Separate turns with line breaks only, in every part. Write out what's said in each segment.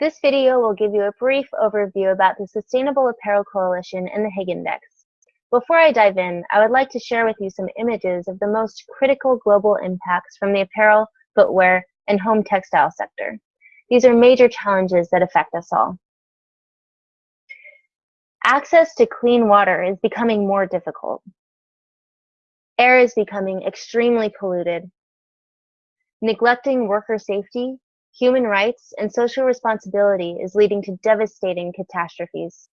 This video will give you a brief overview about the Sustainable Apparel Coalition and the Higg Index. Before I dive in, I would like to share with you some images of the most critical global impacts from the apparel, footwear, and home textile sector. These are major challenges that affect us all. Access to clean water is becoming more difficult. Air is becoming extremely polluted. Neglecting worker safety, human rights, and social responsibility is leading to devastating catastrophes.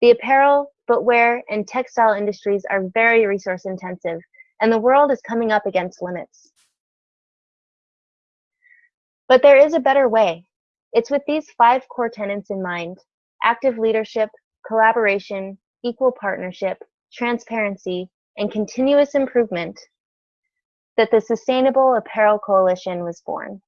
The apparel, footwear, and textile industries are very resource intensive, and the world is coming up against limits. But there is a better way. It's with these five core tenets in mind active leadership, collaboration, equal partnership, transparency, and continuous improvement that the Sustainable Apparel Coalition was born.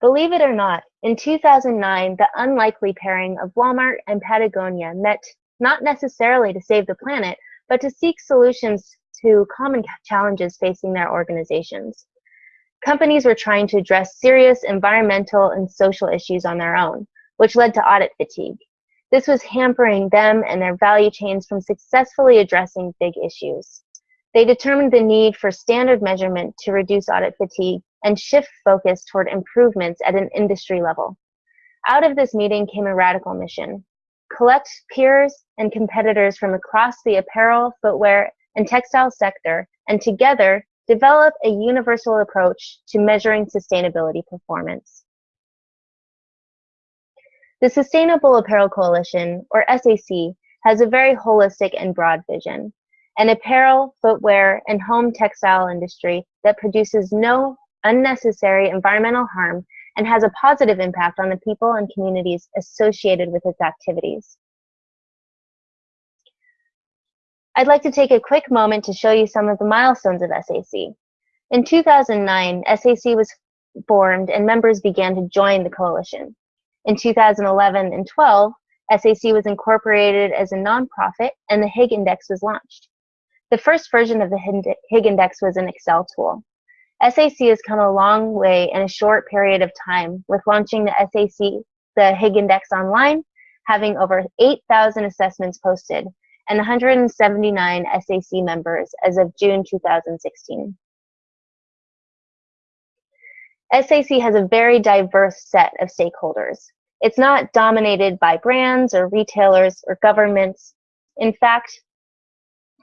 Believe it or not, in 2009, the unlikely pairing of Walmart and Patagonia met not necessarily to save the planet, but to seek solutions to common challenges facing their organizations. Companies were trying to address serious environmental and social issues on their own, which led to audit fatigue. This was hampering them and their value chains from successfully addressing big issues. They determined the need for standard measurement to reduce audit fatigue and shift focus toward improvements at an industry level. Out of this meeting came a radical mission. Collect peers and competitors from across the apparel, footwear, and textile sector, and together develop a universal approach to measuring sustainability performance. The Sustainable Apparel Coalition, or SAC, has a very holistic and broad vision. An apparel, footwear, and home textile industry that produces no unnecessary environmental harm and has a positive impact on the people and communities associated with its activities. I'd like to take a quick moment to show you some of the milestones of SAC. In 2009, SAC was formed and members began to join the coalition. In 2011 and 12, SAC was incorporated as a nonprofit and the Higg Index was launched. The first version of the Higg Index was an Excel tool. SAC has come a long way in a short period of time with launching the SAC, the Higg Index online, having over 8,000 assessments posted, and 179 SAC members as of June 2016. SAC has a very diverse set of stakeholders. It's not dominated by brands or retailers or governments. In fact,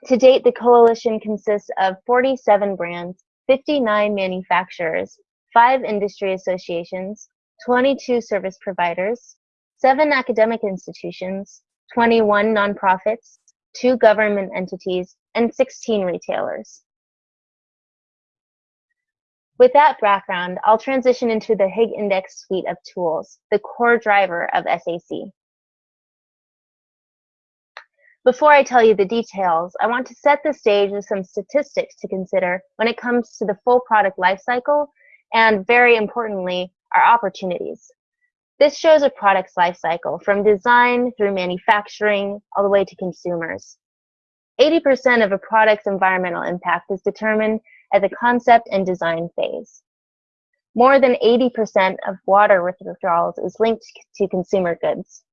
to date, the coalition consists of 47 brands, 59 manufacturers, 5 industry associations, 22 service providers, 7 academic institutions, 21 nonprofits, 2 government entities, and 16 retailers. With that background, I'll transition into the Higg Index suite of tools, the core driver of SAC. Before I tell you the details, I want to set the stage with some statistics to consider when it comes to the full product lifecycle and, very importantly, our opportunities. This shows a product's lifecycle from design through manufacturing all the way to consumers. 80% of a product's environmental impact is determined at the concept and design phase. More than 80% of water withdrawals is linked to consumer goods.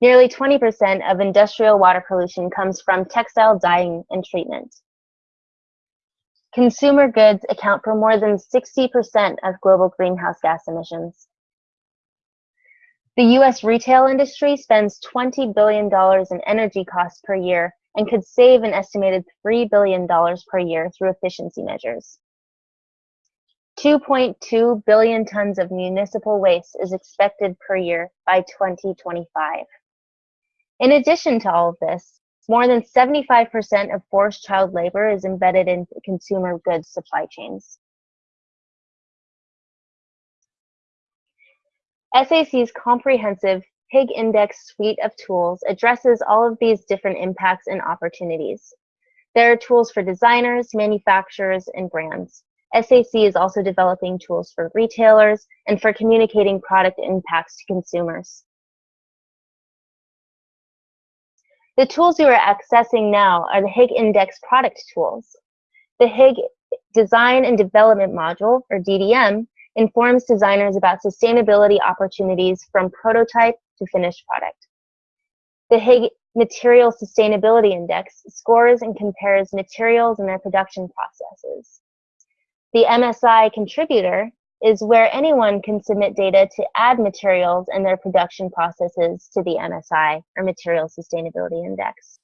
Nearly 20% of industrial water pollution comes from textile dyeing and treatment. Consumer goods account for more than 60% of global greenhouse gas emissions. The US retail industry spends $20 billion in energy costs per year and could save an estimated $3 billion per year through efficiency measures. 2.2 billion tons of municipal waste is expected per year by 2025. In addition to all of this, more than 75% of forced child labor is embedded in consumer goods supply chains. SAC's comprehensive Higg Index suite of tools addresses all of these different impacts and opportunities. There are tools for designers, manufacturers, and brands. SAC is also developing tools for retailers and for communicating product impacts to consumers. The tools you are accessing now are the Higg Index product tools. The Higg Design and Development Module, or DDM, informs designers about sustainability opportunities from prototype to finished product. The Higg Material Sustainability Index scores and compares materials and their production processes. The MSI contributor is where anyone can submit data to add materials and their production processes to the MSI, or Material Sustainability Index.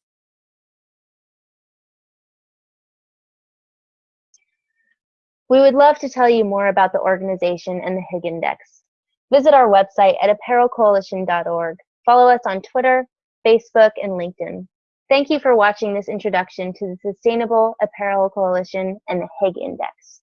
We would love to tell you more about the organization and the Higg Index. Visit our website at apparelcoalition.org. Follow us on Twitter, Facebook, and LinkedIn. Thank you for watching this introduction to the Sustainable Apparel Coalition and the Higg Index.